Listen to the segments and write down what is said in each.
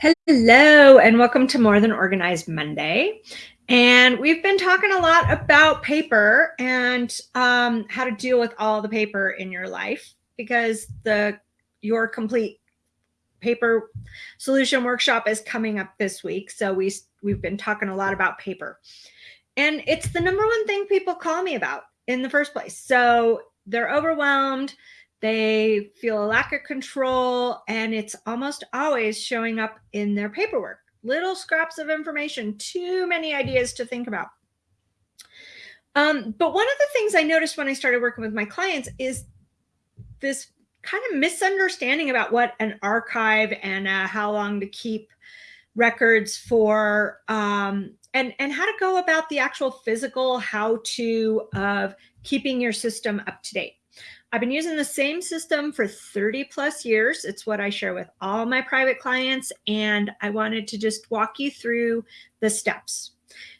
Hello, and welcome to More Than Organized Monday. And we've been talking a lot about paper and um, how to deal with all the paper in your life because the your complete paper solution workshop is coming up this week. So we we've been talking a lot about paper. And it's the number one thing people call me about in the first place. So they're overwhelmed they feel a lack of control, and it's almost always showing up in their paperwork. Little scraps of information, too many ideas to think about. Um, but one of the things I noticed when I started working with my clients is this kind of misunderstanding about what an archive and uh, how long to keep records for um, and and how to go about the actual physical how to of keeping your system up to date I've been using the same system for 30 plus years. It's what I share with all my private clients. And I wanted to just walk you through the steps.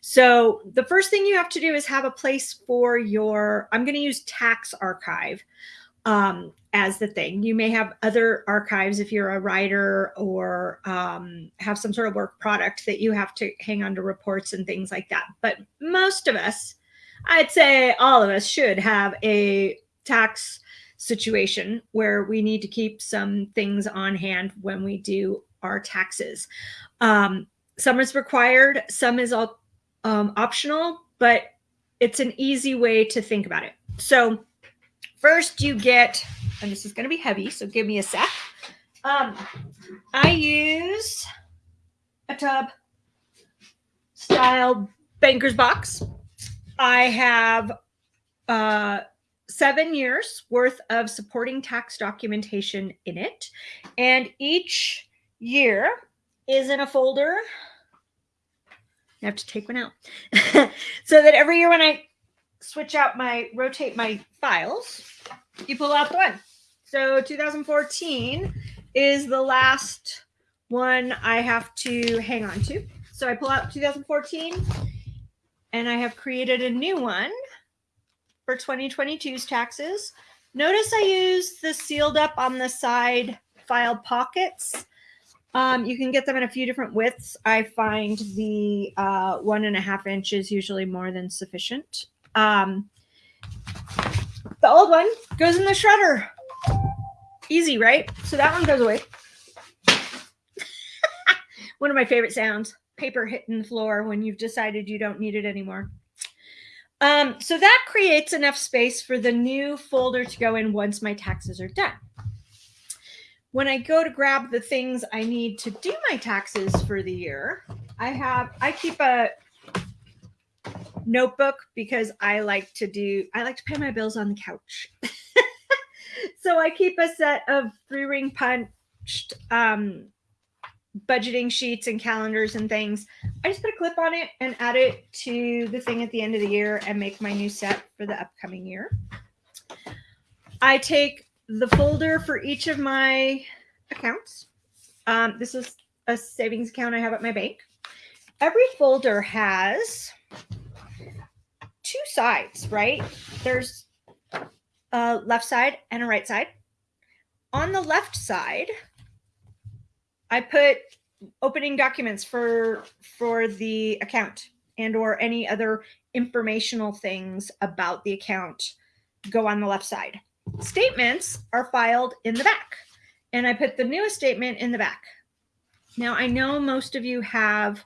So the first thing you have to do is have a place for your, I'm going to use tax archive um, as the thing. You may have other archives if you're a writer or um, have some sort of work product that you have to hang on to reports and things like that. But most of us, I'd say all of us should have a tax situation where we need to keep some things on hand when we do our taxes. Um, some is required, some is all, um, optional, but it's an easy way to think about it. So first you get, and this is going to be heavy, so give me a sec. Um, I use a tub style banker's box. I have uh, seven years worth of supporting tax documentation in it. And each year is in a folder. I have to take one out so that every year when I switch out my rotate my files, you pull out the one. So 2014 is the last one I have to hang on to. So I pull out 2014 and I have created a new one for 2022's taxes. Notice I use the sealed up on the side file pockets. Um, you can get them in a few different widths. I find the uh, one and a half inches usually more than sufficient. Um, the old one goes in the shredder. Easy, right? So that one goes away. one of my favorite sounds, paper hitting the floor when you've decided you don't need it anymore. Um, so that creates enough space for the new folder to go in once my taxes are done. When I go to grab the things I need to do my taxes for the year, I have, I keep a notebook because I like to do, I like to pay my bills on the couch. so I keep a set of three ring punched um, budgeting sheets and calendars and things, I just put a clip on it and add it to the thing at the end of the year and make my new set for the upcoming year. I take the folder for each of my accounts. Um, this is a savings account I have at my bank. Every folder has two sides, right? There's a left side and a right side. On the left side, I put opening documents for for the account and or any other informational things about the account go on the left side. Statements are filed in the back and I put the newest statement in the back. Now I know most of you have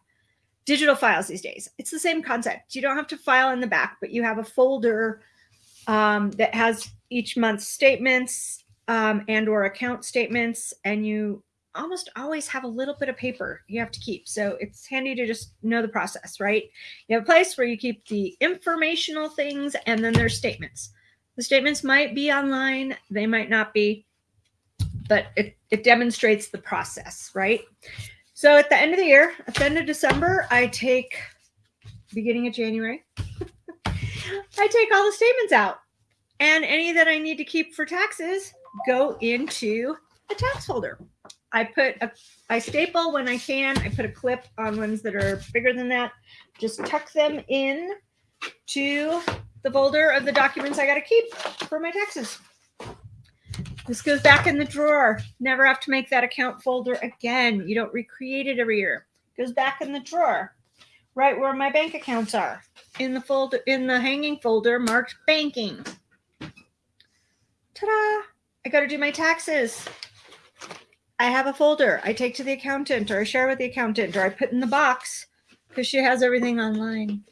digital files these days. It's the same concept. You don't have to file in the back, but you have a folder um, that has each month's statements um, and or account statements and you almost always have a little bit of paper you have to keep. So it's handy to just know the process, right? You have a place where you keep the informational things and then there's statements. The statements might be online, they might not be, but it, it demonstrates the process, right? So at the end of the year, at the end of December, I take beginning of January, I take all the statements out and any that I need to keep for taxes go into a tax folder. I put a, I staple when I can. I put a clip on ones that are bigger than that. Just tuck them in to the folder of the documents I got to keep for my taxes. This goes back in the drawer. Never have to make that account folder again. You don't recreate it every year. It goes back in the drawer, right where my bank accounts are. In the folder, in the hanging folder marked banking. Ta-da! I got to do my taxes. I have a folder I take to the accountant or I share with the accountant or I put in the box because she has everything online.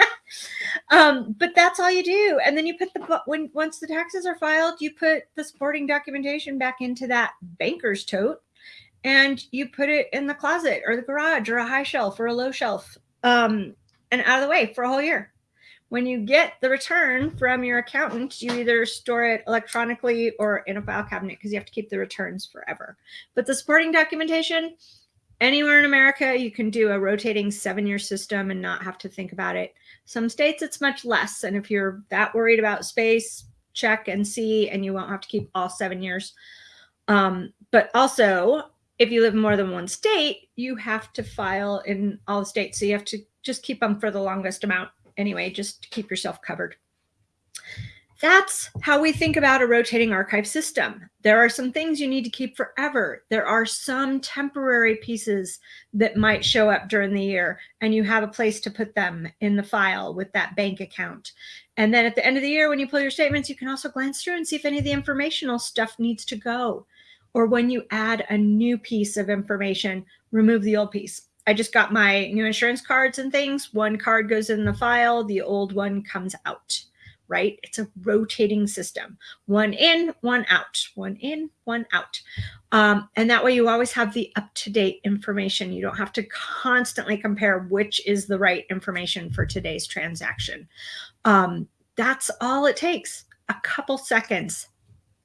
um, but that's all you do. And then you put the, when, once the taxes are filed, you put the supporting documentation back into that banker's tote and you put it in the closet or the garage or a high shelf or a low shelf um, and out of the way for a whole year. When you get the return from your accountant, you either store it electronically or in a file cabinet because you have to keep the returns forever. But the supporting documentation, anywhere in America, you can do a rotating seven year system and not have to think about it. Some states, it's much less. And if you're that worried about space, check and see, and you won't have to keep all seven years. Um, but also, if you live in more than one state, you have to file in all the states. So you have to just keep them for the longest amount anyway, just keep yourself covered. That's how we think about a rotating archive system. There are some things you need to keep forever. There are some temporary pieces that might show up during the year and you have a place to put them in the file with that bank account. And then at the end of the year, when you pull your statements, you can also glance through and see if any of the informational stuff needs to go. Or when you add a new piece of information, remove the old piece. I just got my new insurance cards and things. One card goes in the file, the old one comes out right? It's a rotating system. One in, one out, one in, one out. Um, and that way you always have the up-to-date information. You don't have to constantly compare which is the right information for today's transaction. Um, that's all it takes, a couple seconds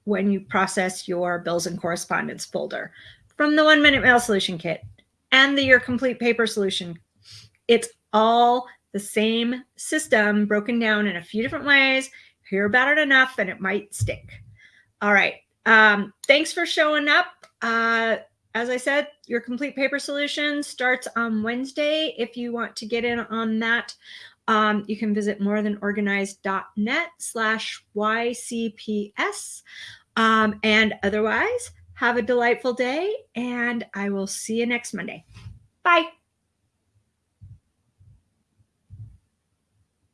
when you process your bills and correspondence folder from the one minute mail solution kit and the your complete paper solution. It's all the same system broken down in a few different ways. Hear about it enough and it might stick. All right. Um, thanks for showing up. Uh, as I said, your complete paper solution starts on Wednesday. If you want to get in on that, um, you can visit morethanorganized.net slash YCPS. Um, and otherwise, have a delightful day and I will see you next Monday. Bye.